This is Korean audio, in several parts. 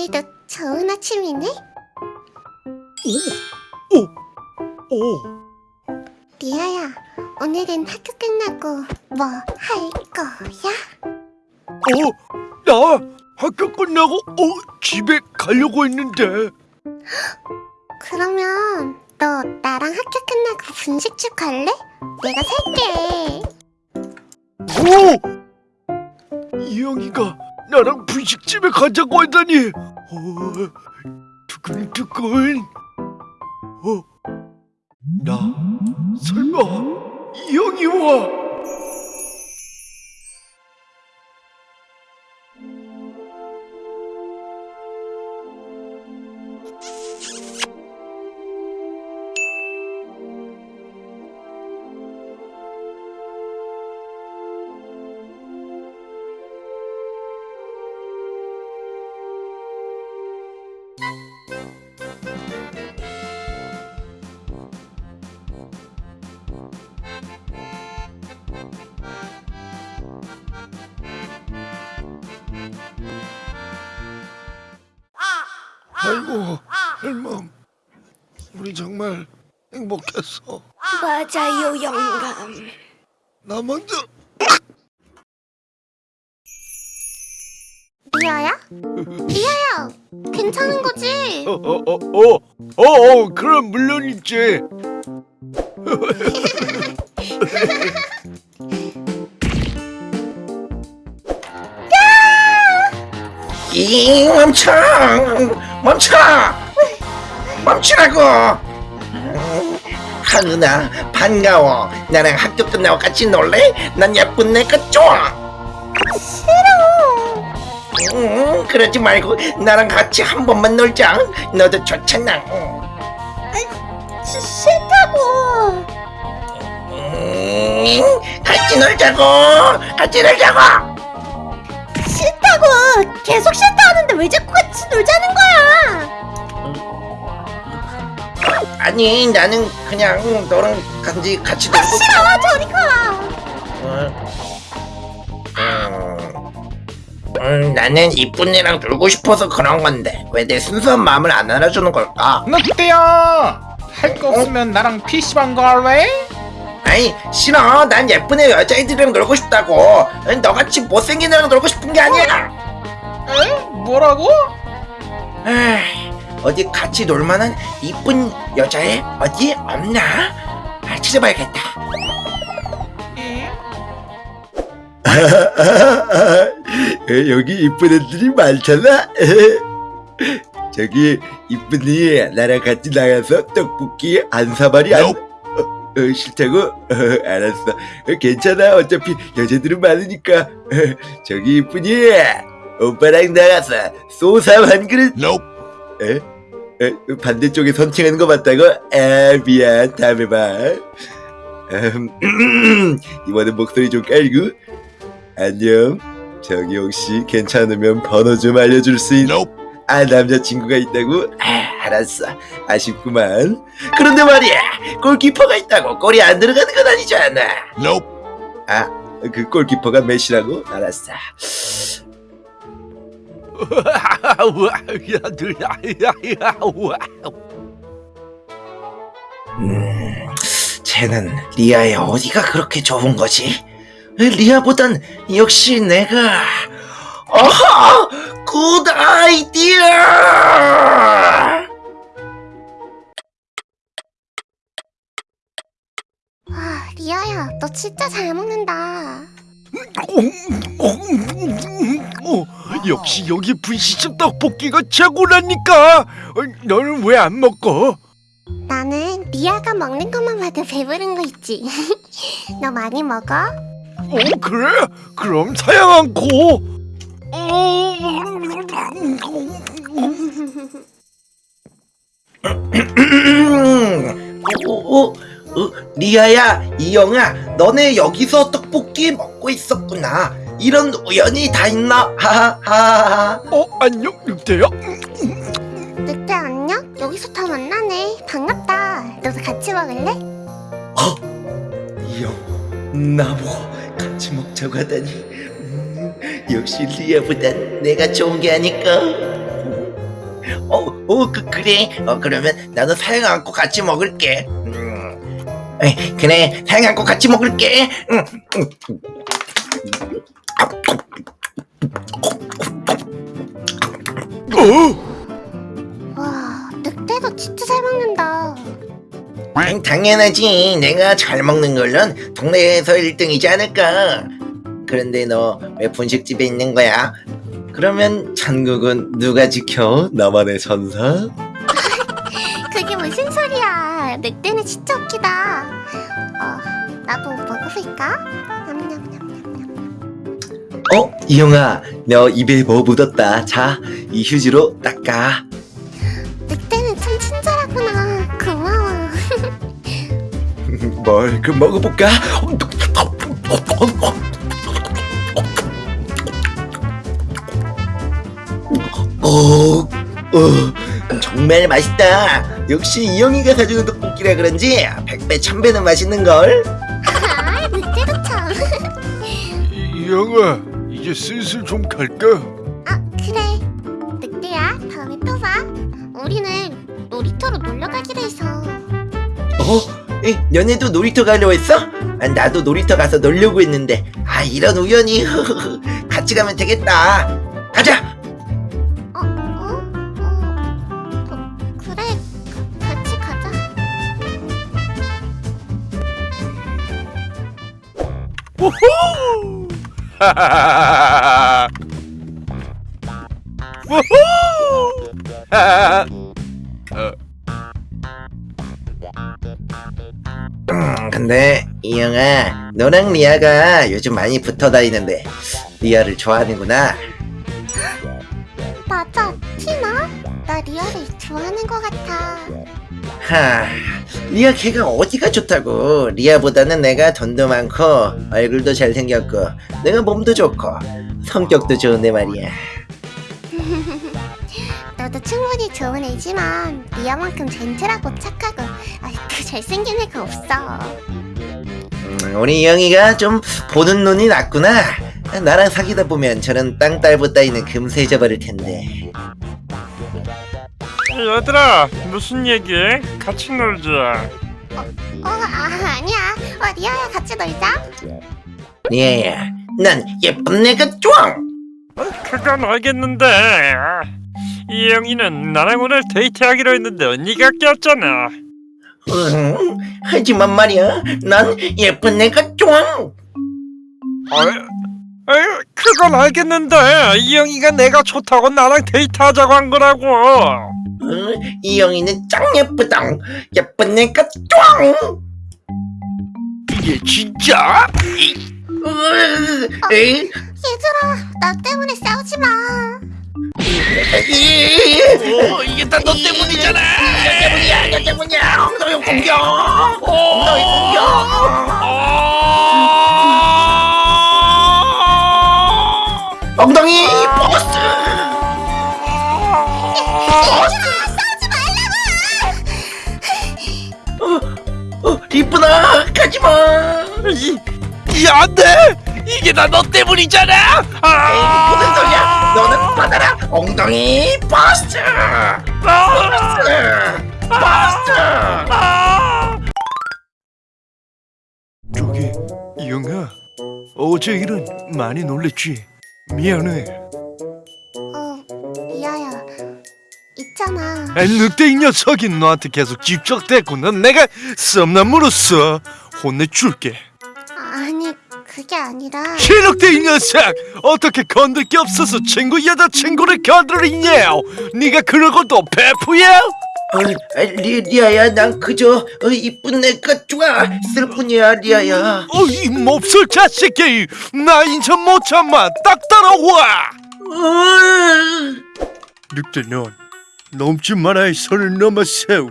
오늘도 좋은 아침이네. 오! 오! 리아야, 오늘은 학교 끝나고 뭐 할 거야? 어? 나 학교 끝나고 어 집에 가려고 했는데 그러면 너 나랑 학교 끝나고 분식집 갈래? 내가 살게. 오! 이영이가 나랑 분식집에 가자고 하다니. 어, 두근두근. 어? 나 설마 이영이와 아이고 할멈 우리 정말 행복했어 맞아요, 영감. 나 먼저 리아야? 리아야, 괜찮은 거지? 어어어어어 어 어, 어, 그럼 물론이지 이 멈춰. 멈춰. 멈추라고. 하은아 반가워. 나랑 학교 끝나고 같이 놀래? 난 예쁜 내가 좋아. 싫어. 응 그러지 말고 나랑 같이 한 번만 놀자. 너도 좋잖아. 시, 싫다고. 음, 같이 놀자고. 같이 놀자고 싫다고. 계속 싫다 하는데 왜 자꾸 같이 놀자는 거야? 아니 나는 그냥 너랑 같이 같이 아, 놀고 싫어. 저리 가. 음, 음, 나는 이쁜 애랑 놀고 싶어서 그런 건데 왜 내 순수한 마음을 안 알아주는 걸까? 늑대야 할 거 없으면 나랑 PC방 갈래? 아니 싫어 난 예쁜 애 여자애들이랑 놀고 싶다고 아니, 너같이 못생긴 애랑 놀고 싶은 게 아니야 에? 뭐라고? 에이, 어디 같이 놀만한 이쁜 여자애 어디 없나? 아, 찾아봐야겠다 에? 여기 이쁜 애들이 많잖아 저기 이쁜이 나랑 같이 나가서 떡볶이 한 사발이 안 어, 어, 싫다고? 어, 알았어. 어, 괜찮아. 어차피 여자들은 많으니까. 어, 저기 이쁜이 오빠랑 나가서 소삼 한 그릇. 에? 에? 반대쪽에 선팅하는 거 맞다고? 아 미안. 다음에 봐. 음, 이번엔 목소리 좀 깔고. 안녕. 저기 혹시 괜찮으면 번호 좀 알려줄 수 있... 아 남자친구가 있다고? 아 알았어 아쉽구만 그런데 말이야 골키퍼가 있다고 골이 안 들어가는 건 아니잖아 아그 골키퍼가 메시라고? 알았어 음, 쟤는 리아의 어디가 그렇게 좋은 거지? 리아보단 역시 내가 어허! Good idea! 와, 리아야, 너 진짜 잘 먹는다. 어, 역시 여기 분식집 떡볶이가 최고라니까 어, 너는 왜 안 먹어? 나는 리아가 먹는 것만 봐도 배부른 거 있지. 너 많이 먹어? 어 그래? 그럼 사양 않고 어, 오, 오, 어, 리아야, 이영아, 너네 여기서 떡볶이 먹고 있었구나. 이런 우연이 다 있나? 하하하하. 어 안녕 늑대야? 늑대 안녕? 여기서 다 만나네. 반갑다. 너도 같이 먹을래? 이영, 나보고 같이 먹자고 하다니. 음, 역시 리아보단 내가 좋은 게 아닐까? 어, 어, 그, 그래. 어, 그러면 나도 사양 안고 같이 먹을게. 음. 에이, 그래, 사양 안고 같이 먹을게. 음. 와 늑대도 진짜 잘 먹는다 음, 당연하지. 내가 잘 먹는 걸론 동네에서 1등이지 않을까. 그런데 너 왜 분식집에 있는 거야? 그러면 천국은 누가 지켜? 나만의 선사? 그게 무슨 소리야 늑대는 진짜 웃기다 어 나도 먹어볼까? 냠냠냠냠 어? 이영아, 너 입에 뭐 묻었다. 자, 이 휴지로 닦아. 늑대는 참 친절하구나 고마워 뭘그 먹어볼까? 오, 어, 정말 맛있다. 역시 이영이가 사주는 떡볶이라 그런지 백배 천배는 맛있는 걸. 아 늑대도 참 영아 이제 슬슬 좀 갈까? 아 그래 늑대야 다음에 또 봐 우리는 놀이터로 놀러 가기로 해서 어? 에, 너네도 놀이터 가려고 했어? 아, 나도 놀이터 가서 놀려고 했는데 아 이런 우연히 같이 가면 되겠다. 가자. 음, 근데 이영아, 너랑 리아가 요즘 많이 붙어 다니는데 리아를 좋아하는구나. 맞아 티나? 나 리아를 좋아하는 것 같아 하, 리아 걔가 어디가 좋다고? 리아보다는 내가 돈도 많고 얼굴도 잘생겼고 내가 몸도 좋고 성격도 좋은데 말이야. 너도 충분히 좋은 애지만 리아만큼 gentle하고 착하고 아, 그 잘생긴 애가 없어 음, 우리 이영이가 좀 보는 눈이 낮구나. 나랑 사귀다 보면 저런 땅딸보 따위는 금세 잊어버릴 텐데. 얘들아 무슨 얘기? 같이 놀자. 어 아, 아니야. 어, 리아야? 같이 놀자. 리아야, 난 예쁜 내가 좋아. 그건 알겠는데. 이 영이는 나랑 오늘 데이트하기로 했는데 네가 꼈잖아. 응, 하지만 말이야, 난 예쁜 내가 좋아. 어이, 어이, 그건 알겠는데. 이영이가 내가 좋다고 나랑 데이트하자고 한 거라고. 응, 이영이는 짱 예쁘다. 예쁜 내가 좋아. 이게 진짜? 으, 에이, 얘들아 나 때문에 싸우지 마 에이. 어, 이게 다 너 때문이잖아! 너 때문이야, 너 때문이야. 엉덩이 공격. 엉덩이 공격. 엉덩이 이 안돼! 이게 다 너 때문이잖아! 에이, 무슨 소리야? 너는 받아라. 엉덩이 버스. 버스. 버스. 저기 이영아 어제 일은 많이 놀랬지? 미안해 어 리아야 있잖아 아, 늑대 이 녀석이 너한테 계속 집적됐구나 내가 썸남으로써 혼내줄게 그게 아니라 신욱대 이 녀석! 어떻게 건들 게 없어서 친구 여자친구를 건드리냐 네가 그러고도 베프야? 어, 아, 리, 리아야 난 그저 어, 이쁜 내가 좋아 슬뿐이야 리아야. 어 이 몹쓸 자식이! 나 인천 못 참아! 딱 따라와! 어, 늑대 넌 넘지 말아야 선을 넘어세우.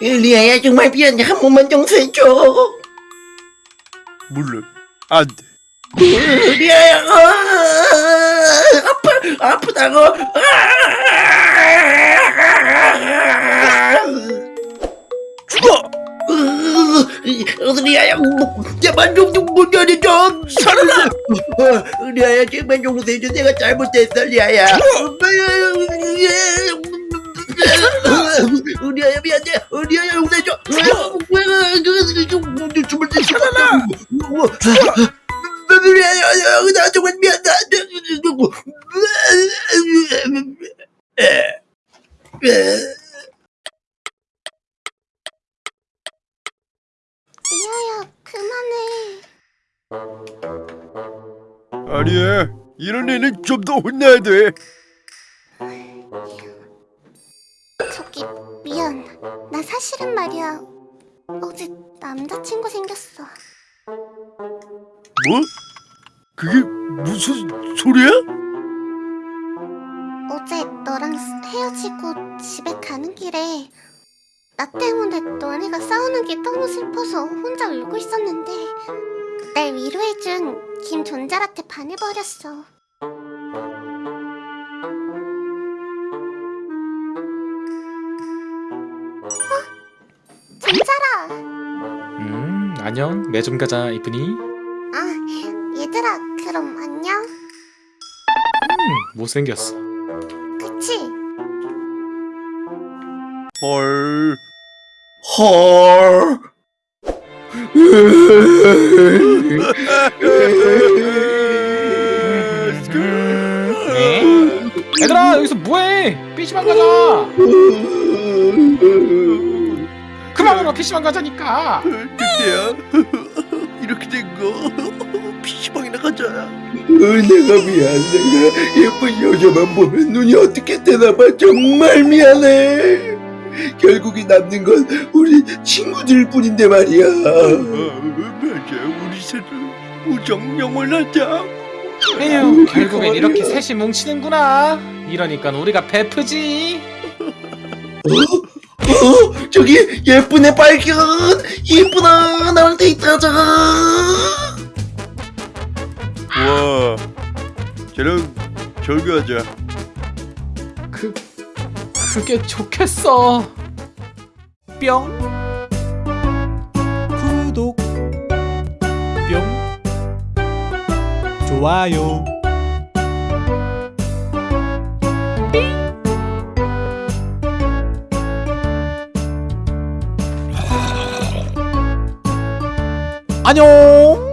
리아야 정말 미안해. 한 번만 용서해줘 물론 안돼 어, 리아야 어, 아파 아프다고 죽어 으, 리아야 제발 좀문 열어줘 살아라 어, 리아야 제발 용서해줘 내가 잘못했어 리아야 리 아야 미안해. 리아야 용서해줘. 춤을 때 살아라 리아야 나 정말 미안해. 리아야 그만해. 아니야 이런 애는 좀 더 혼나야 돼 나 사실은 말이야. 어제 남자친구 생겼어. 뭐? 그게 무슨 소리야? 어제 너랑 헤어지고 집에 가는 길에 나 때문에 너네가 싸우는 게 너무 슬퍼서 혼자 울고 있었는데 날 위로해준 김존잘한테 반해버렸어. 어? 존잘아! 음 안녕 매점 가자 이쁜이 아, 얘들아, 그럼 안녕? 음 못생겼어 그치? 헐헐 네? 얘들아 여기서 뭐해 PC방 가자 그만 울어 PC방 가자니까. 근데야 이렇게 된거. PC방이나 가자. 내가 미안 내가 예쁜 여자만 보면 눈이 어떻게 되나봐. 정말 미안해. 결국이 남는 건 우리 친구들 뿐인데 말이야. 맞아. 우리 서로 우정 영원하자. 에휴 결국엔 이렇게 셋이 뭉치는구나. 이러니까 우리가 베프지. 어? 저기 예쁜 애 발견 예쁘다 나랑 데이트하자. 와. 저랑 절교하자. 그 그게 좋겠어. 뿅. 구독. 뿅. 좋아요 안녕